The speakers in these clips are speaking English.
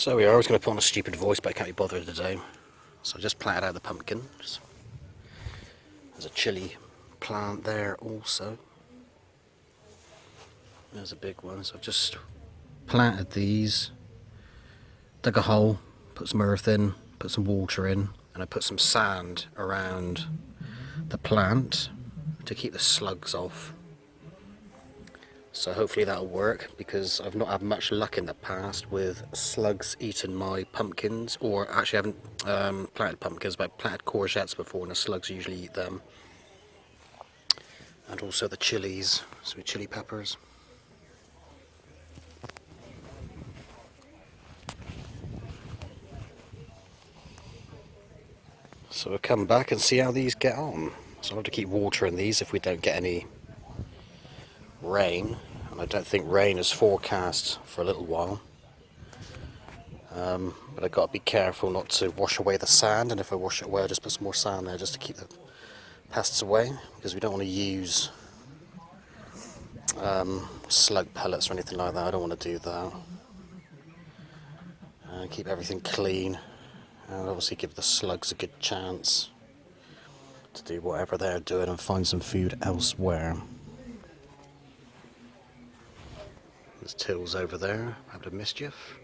So we are, I was going to put on a stupid voice but I can't be bothered today. So I just planted out the pumpkins. There's a chili plant there also. There's a big one, so I've just planted these, dug a hole, put some earth in, put some water in, and I put some sand around the plant to keep the slugs off. So hopefully that'll work because I've not had much luck in the past with slugs eating my pumpkins or actually I haven't um, planted pumpkins but I've planted courgettes before and the slugs usually eat them. And also the chilies, sweet chili peppers. So we'll come back and see how these get on. So I'll have to keep watering these if we don't get any rain. And I don't think rain is forecast for a little while. Um, but I've got to be careful not to wash away the sand. And if I wash it away, I'll just put some more sand there just to keep the pests away. Because we don't want to use um, slug pellets or anything like that. I don't want to do that. And keep everything clean and obviously give the slugs a good chance to do whatever they're doing and find some food elsewhere. There's Tills over there, a mischief.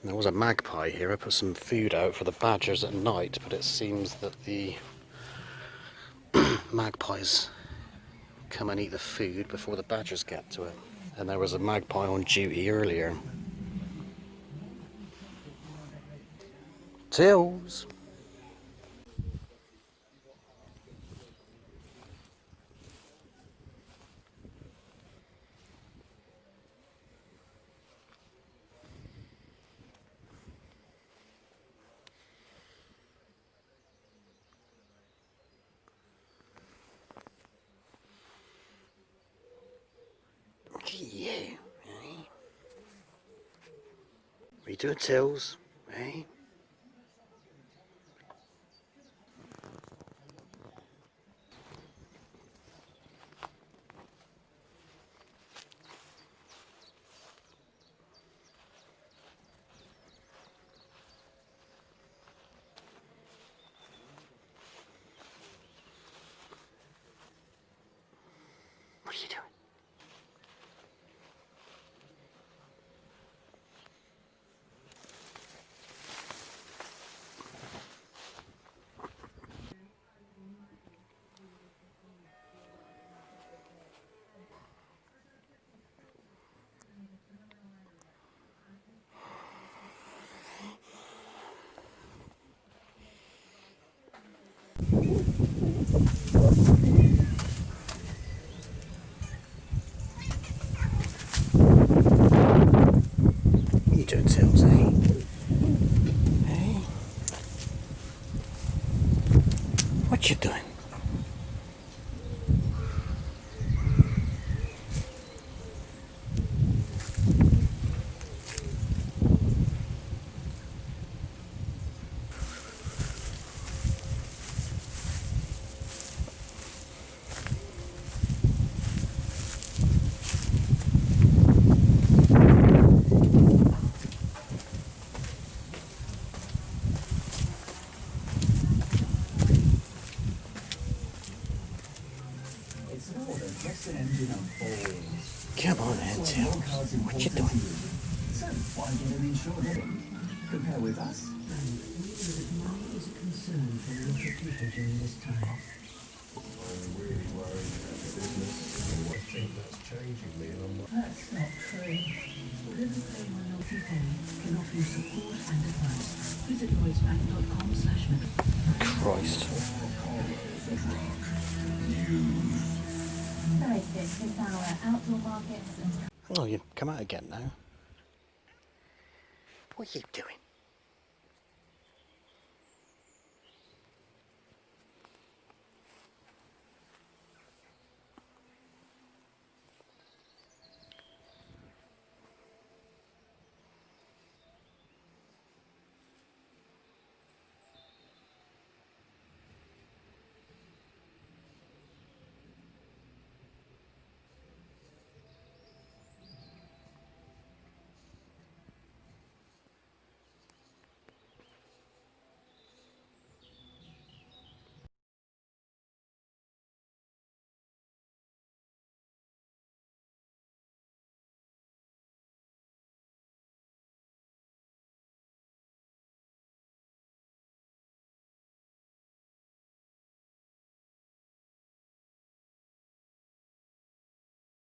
And there was a magpie here, I put some food out for the badgers at night, but it seems that the magpies come and eat the food before the badgers get to it. And there was a magpie on duty earlier. Tills. Yeah, eh? You doing, Tills? Eh? Come on then, Tills. What you doing? So, why get an insured? Compare with us. money is a concern for a lot during this time. I'm really worried about the business. I think that's changing me and I'm That's not true. Liverpool Minority Pay can offer you support and advice. Visit lloydsbank.com slash Christ. Oh, you come out again now. What are you doing?